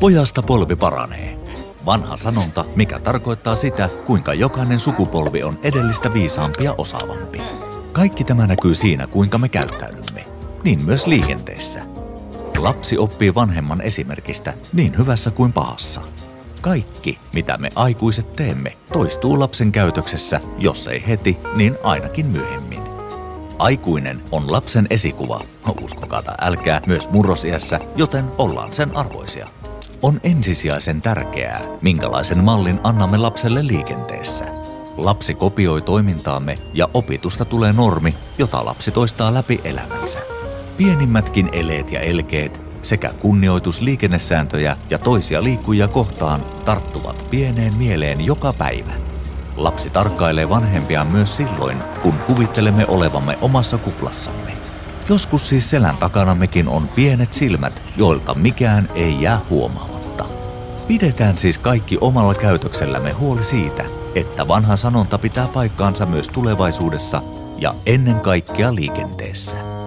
Pojasta polvi paranee. Vanha sanonta, mikä tarkoittaa sitä, kuinka jokainen sukupolvi on edellistä viisaampi ja osaavampi. Kaikki tämä näkyy siinä, kuinka me käyttäydymme. Niin myös liikenteessä. Lapsi oppii vanhemman esimerkistä niin hyvässä kuin pahassa. Kaikki, mitä me aikuiset teemme, toistuu lapsen käytöksessä, jos ei heti, niin ainakin myöhemmin. Aikuinen on lapsen esikuva, no uskokaa tai älkää, myös murrosiässä, joten ollaan sen arvoisia. On ensisijaisen tärkeää, minkälaisen mallin annamme lapselle liikenteessä. Lapsi kopioi toimintaamme ja opitusta tulee normi, jota lapsi toistaa läpi elämänsä. Pienimmätkin eleet ja elkeet sekä kunnioitus liikennesääntöjä ja toisia liikkujia kohtaan tarttuvat pieneen mieleen joka päivä. Lapsi tarkkailee vanhempia myös silloin, kun kuvittelemme olevamme omassa kuplassamme. Joskus siis selän takanammekin on pienet silmät, joilta mikään ei jää huomaamatta. Pidetään siis kaikki omalla käytöksellämme huoli siitä, että vanha sanonta pitää paikkaansa myös tulevaisuudessa ja ennen kaikkea liikenteessä.